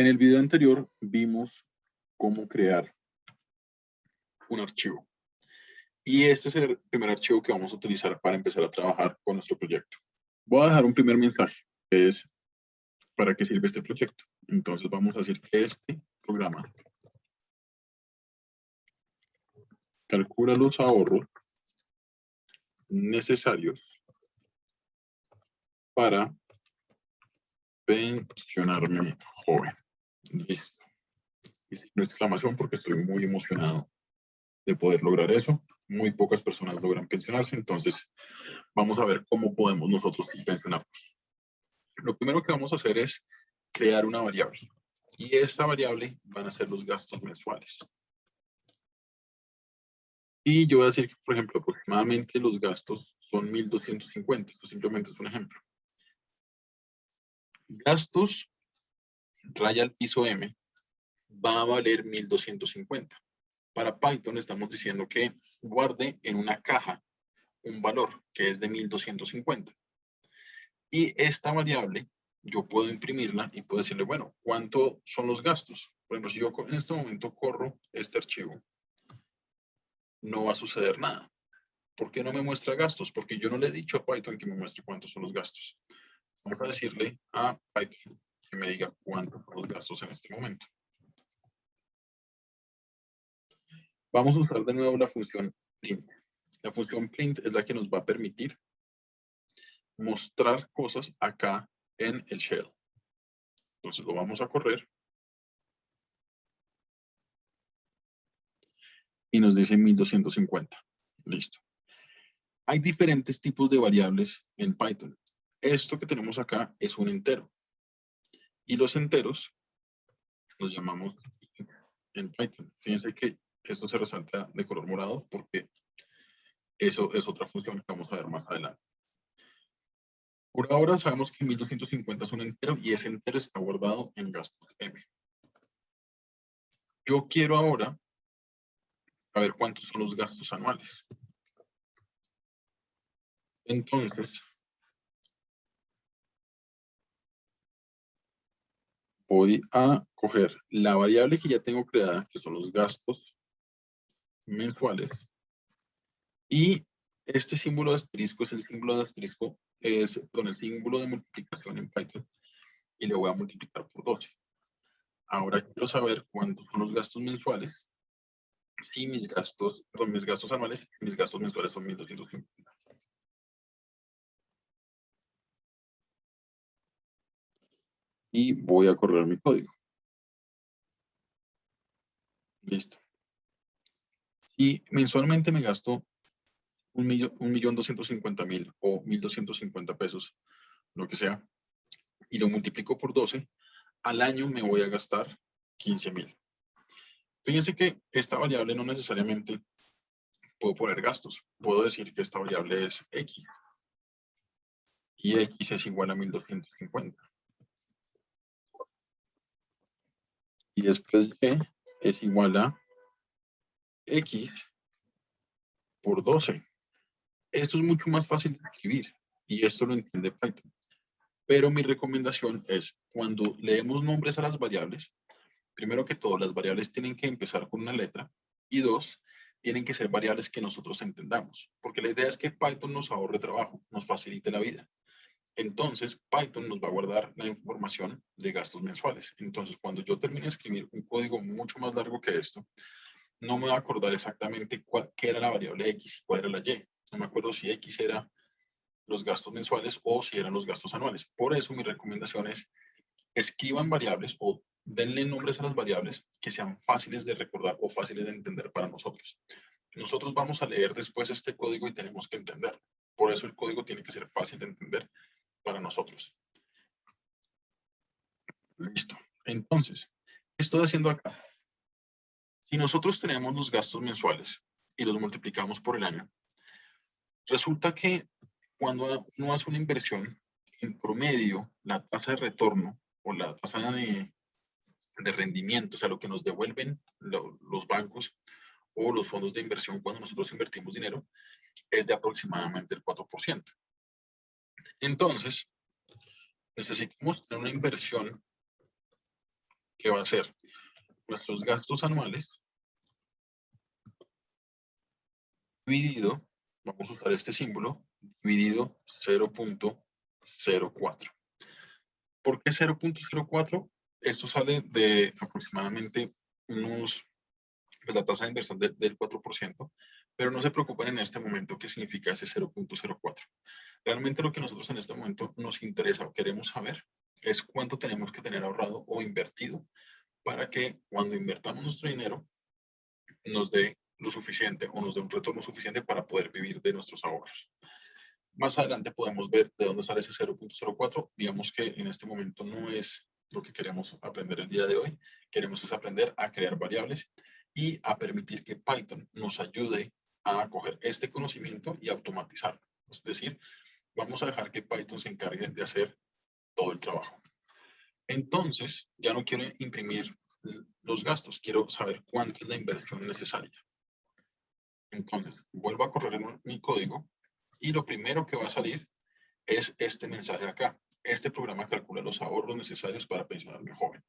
En el video anterior vimos cómo crear un archivo. Y este es el primer archivo que vamos a utilizar para empezar a trabajar con nuestro proyecto. Voy a dejar un primer mensaje, que es para qué sirve este proyecto. Entonces vamos a decir que este programa calcula los ahorros necesarios para pensionarme joven. Listo. Y una exclamación porque estoy muy emocionado de poder lograr eso. Muy pocas personas logran pensionarse, entonces vamos a ver cómo podemos nosotros pensionarnos. Lo primero que vamos a hacer es crear una variable. Y esta variable van a ser los gastos mensuales. Y yo voy a decir que, por ejemplo, aproximadamente los gastos son 1.250. Esto simplemente es un ejemplo. Gastos, raya al piso M, va a valer 1.250. Para Python estamos diciendo que guarde en una caja un valor que es de 1.250. Y esta variable yo puedo imprimirla y puedo decirle, bueno, ¿cuánto son los gastos? Por ejemplo, si yo en este momento corro este archivo, no va a suceder nada. ¿Por qué no me muestra gastos? Porque yo no le he dicho a Python que me muestre cuántos son los gastos. Vamos a decirle a Python que me diga cuántos son los gastos en este momento. Vamos a usar de nuevo la función print. La función print es la que nos va a permitir mostrar cosas acá en el shell. Entonces lo vamos a correr. Y nos dice 1250. Listo. Hay diferentes tipos de variables en Python. Esto que tenemos acá es un entero. Y los enteros los llamamos en Python. Fíjense que esto se resalta de color morado porque eso es otra función que vamos a ver más adelante. Por ahora sabemos que 1250 es un entero y ese entero está guardado en gastos M. Yo quiero ahora saber cuántos son los gastos anuales. Entonces, voy a coger la variable que ya tengo creada, que son los gastos mensuales, y este símbolo de asterisco es el símbolo de asterisco es con el símbolo de multiplicación en Python y le voy a multiplicar por 12. Ahora quiero saber cuántos son los gastos mensuales y mis gastos, perdón, mis gastos anuales, mis gastos mensuales son 1250. Y voy a correr mi código. Listo. Si mensualmente me gasto un millón, un millón doscientos cincuenta mil o mil doscientos cincuenta pesos, lo que sea, y lo multiplico por 12, al año me voy a gastar 15 mil. Fíjense que esta variable no necesariamente puedo poner gastos. Puedo decir que esta variable es X. Y X es igual a 1250. Y después Y es igual a X por 12. Eso es mucho más fácil de escribir y esto lo entiende Python. Pero mi recomendación es cuando leemos nombres a las variables, primero que todo, las variables tienen que empezar con una letra y dos, tienen que ser variables que nosotros entendamos. Porque la idea es que Python nos ahorre trabajo, nos facilite la vida. Entonces, Python nos va a guardar la información de gastos mensuales. Entonces, cuando yo termine de escribir un código mucho más largo que esto, no me va a acordar exactamente cuál, qué era la variable X y cuál era la Y. No me acuerdo si X era los gastos mensuales o si eran los gastos anuales. Por eso mi recomendación es escriban variables o denle nombres a las variables que sean fáciles de recordar o fáciles de entender para nosotros. Nosotros vamos a leer después este código y tenemos que entenderlo. Por eso el código tiene que ser fácil de entender para nosotros. Listo. Entonces, ¿qué estoy haciendo acá? Si nosotros tenemos los gastos mensuales y los multiplicamos por el año, Resulta que cuando uno hace una inversión, en promedio, la tasa de retorno o la tasa de, rendimiento, o sea, lo que nos devuelven los bancos o los fondos de inversión cuando nosotros invertimos dinero, es de aproximadamente el 4%. Entonces, necesitamos tener una inversión que va a ser nuestros gastos anuales dividido, vamos a usar este símbolo, dividido 0.04. ¿Por qué 0.04? Esto sale de aproximadamente unos, pues la tasa de inversión del 4%, pero no se preocupen en este momento qué significa ese 0.04. Realmente lo que nosotros en este momento nos interesa o queremos saber es cuánto tenemos que tener ahorrado o invertido para que cuando invertamos nuestro dinero nos dé lo suficiente o nos dé un retorno suficiente para poder vivir de nuestros ahorros. Más adelante podemos ver de dónde sale ese 0.04. Digamos que en este momento no es lo que queremos aprender el día de hoy. Queremos es aprender a crear variables y a permitir que Python nos ayude a coger este conocimiento y automatizarlo. Es decir, vamos a dejar que Python se encargue de hacer todo el trabajo. Entonces, ya no quiero imprimir los gastos, quiero saber cuánto es la inversión necesaria. Entonces, vuelvo a correr mi código y lo primero que va a salir es este mensaje acá. Este programa calcula los ahorros necesarios para pensionarme joven.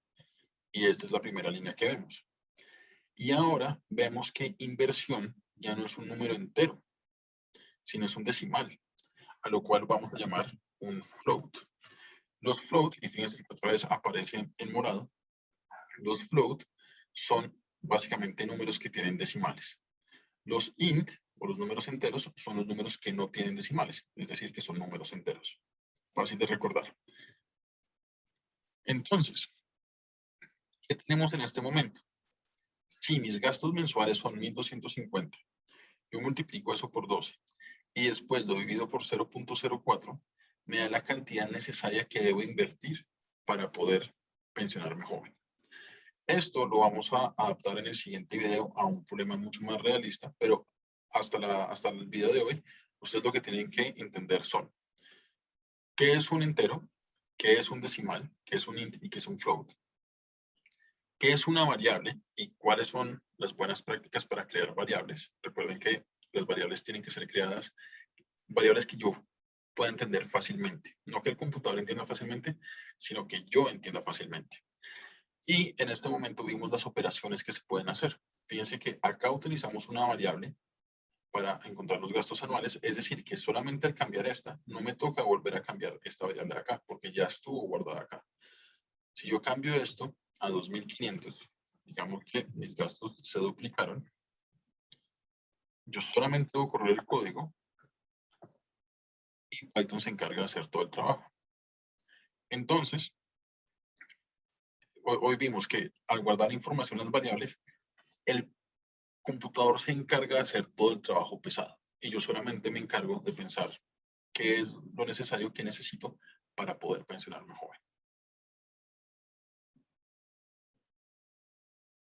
Y esta es la primera línea que vemos. Y ahora vemos que inversión ya no es un número entero, sino es un decimal, a lo cual vamos a llamar un float. Los float, y fíjense que otra vez aparece en morado, los float son básicamente números que tienen decimales. Los int, o los números enteros, son los números que no tienen decimales, es decir, que son números enteros. Fácil de recordar. Entonces, ¿qué tenemos en este momento? Si mis gastos mensuales son 1.250, yo multiplico eso por 12 y después lo divido por 0.04, me da la cantidad necesaria que debo invertir para poder pensionarme joven. Esto lo vamos a adaptar en el siguiente video a un problema mucho más realista, pero hasta, hasta el video de hoy, ustedes lo que tienen que entender son qué es un entero, qué es un decimal, qué es un int y qué es un float, qué es una variable y cuáles son las buenas prácticas para crear variables. Recuerden que las variables tienen que ser creadas, variables que yo pueda entender fácilmente. No que el computador entienda fácilmente, sino que yo entienda fácilmente. Y en este momento vimos las operaciones que se pueden hacer. Fíjense que acá utilizamos una variable para encontrar los gastos anuales, es decir, que solamente al cambiar esta, no me toca volver a cambiar esta variable de acá, porque ya estuvo guardada acá. Si yo cambio esto a 2500, digamos que mis gastos se duplicaron, yo solamente debo correr el código y Python se encarga de hacer todo el trabajo. Entonces, hoy, vimos que al guardar información en las variables, el computador se encarga de hacer todo el trabajo pesado. Y yo solamente me encargo de pensar qué es lo necesario que necesito para poder pensionarme joven.